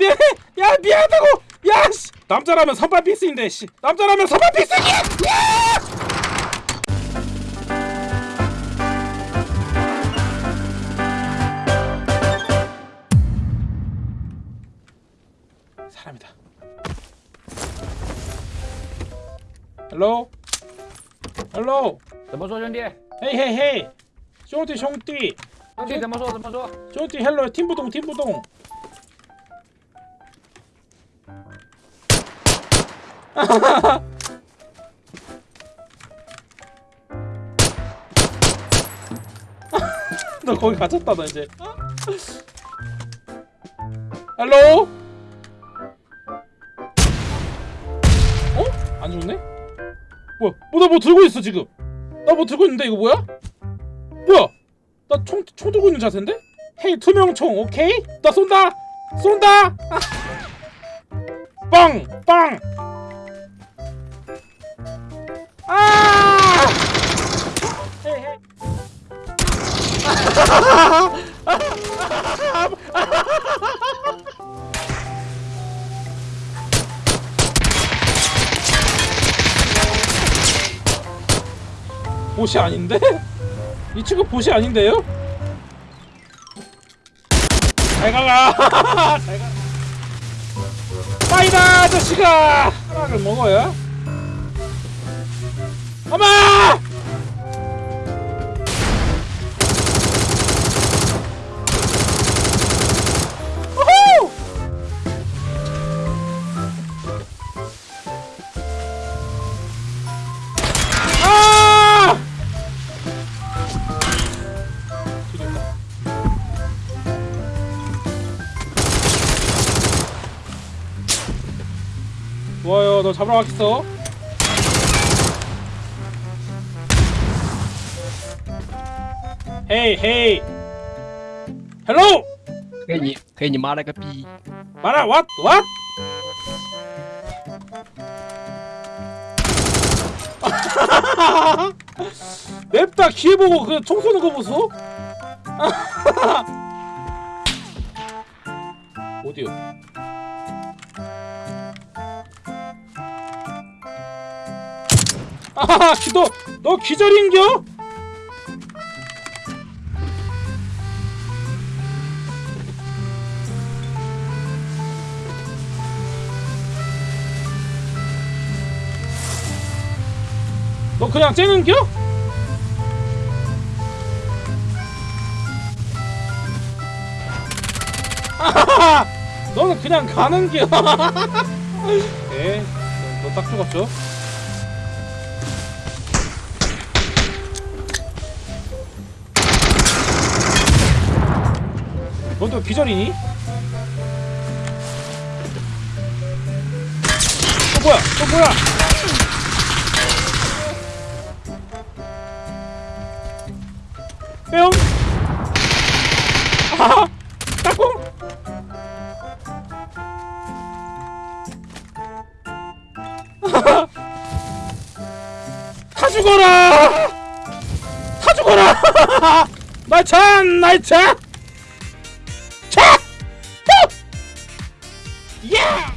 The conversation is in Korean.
미안해 야 미안하다고 야씨 남자라면 선발 필수인데 씨 남자라면 선발 필수기 사람이다 헬로 헬로 怎么说，兄弟？ 헤이 헤이 헤이兄弟兄弟兄弟怎么说？怎么说？兄弟 헬로 팀부동 팀부동 너 거기 갇혔다 너 이제 헬로 어? 안 죽네? 뭐야 뭐나 뭐 들고 있어 지금 나 뭐 들고 있는데 이거 뭐야? 뭐야 나총총 들고 있는 자세인데? 헤이 투명총 오케이? 나 쏜다 쏜다 빵! 빵! 보시 아닌데? 이 친구 보시 아닌데요? 잘 가라! 잘 가. 빠이다 아저씨가 하나를 먹어야. 어마! 좋아요 너 잡으러 가겠어 헤이 헤이 헬로 괜히 괜히 말해가 비 말아 왓 왓? 냅다 기회 보고 그 총 쏘는 거 보소? 어디요? 아하하 너, 너 기절인겨? 너 그냥 째는겨? 아하하! 너는 그냥 가는겨 예, 너딱 죽었죠? 너도 기절이니? 또 뭐야? 또 뭐야? 뿅! 아하! 따꿍! 다 죽어라! 다 죽어라! 나찬! 나찬! Yeah!